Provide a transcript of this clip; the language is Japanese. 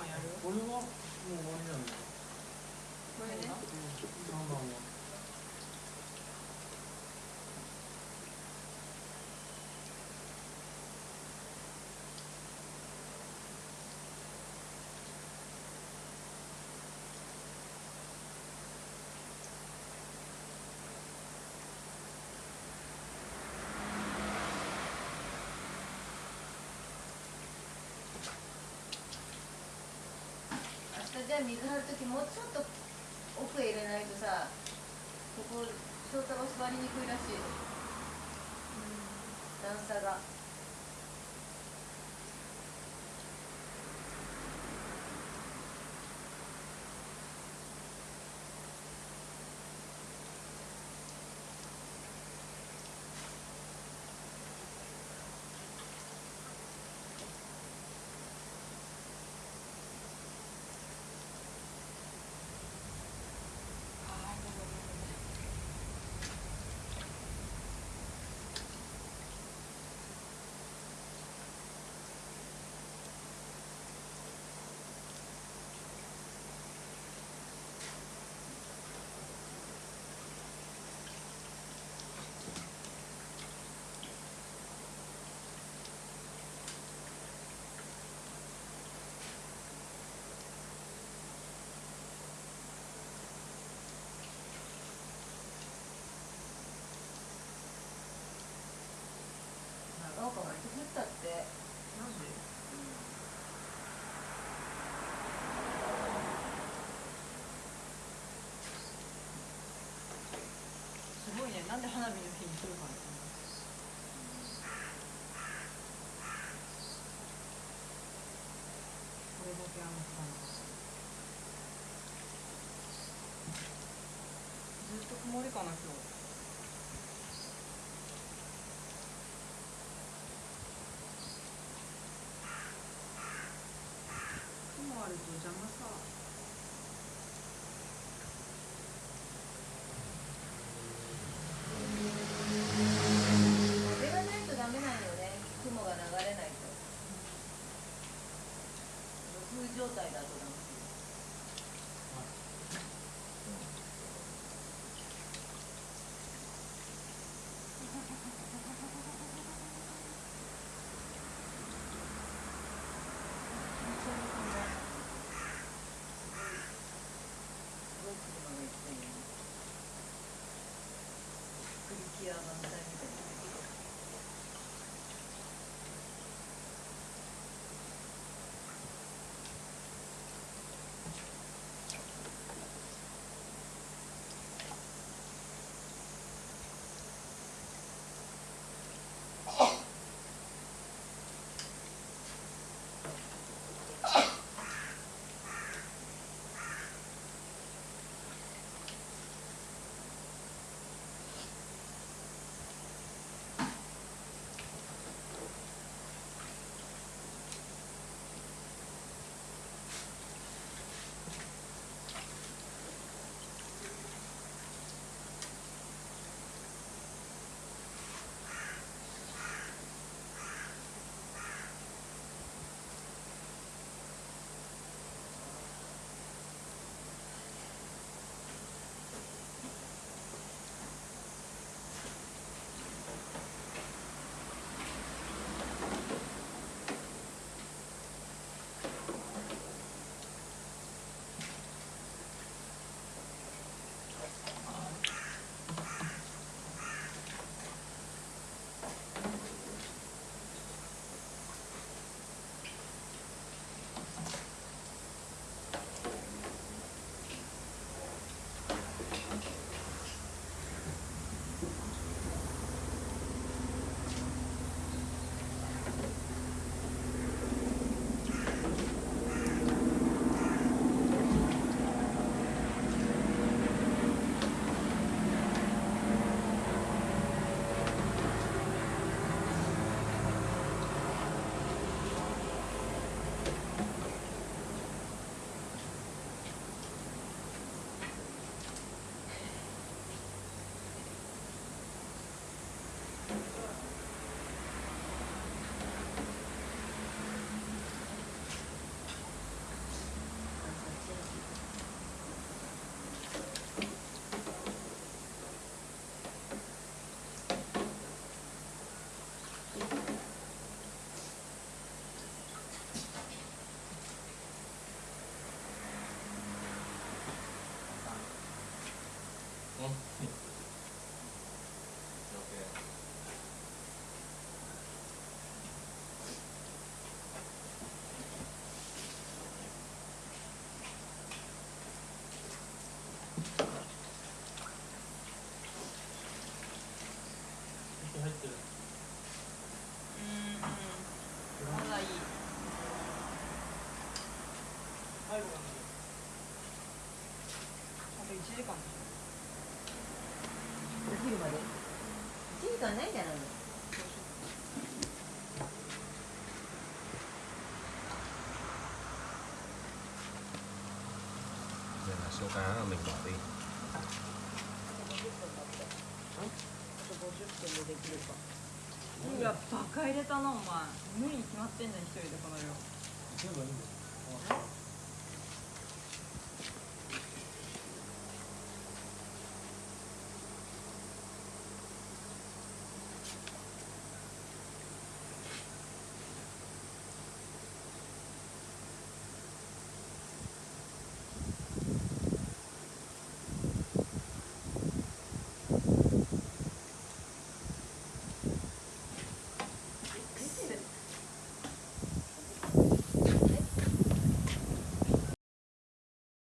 一番やる？これはもう終わりじゃないこれね下じゃあ水張る時もうちょっと奥へ入れないとさここ翔太郎座りにくいらしい。段差が長岡がいつ降ったってなんですごいねなんで花火の日に来るかねこれだけ雨降ったのかずっと曇りかな今日。 응? 時間お昼まで。1時間ないんじゃないの Giờ là số cá 盖いバカ入れたなお前無理に決まってんじゃん一人で。この量全部いいんだ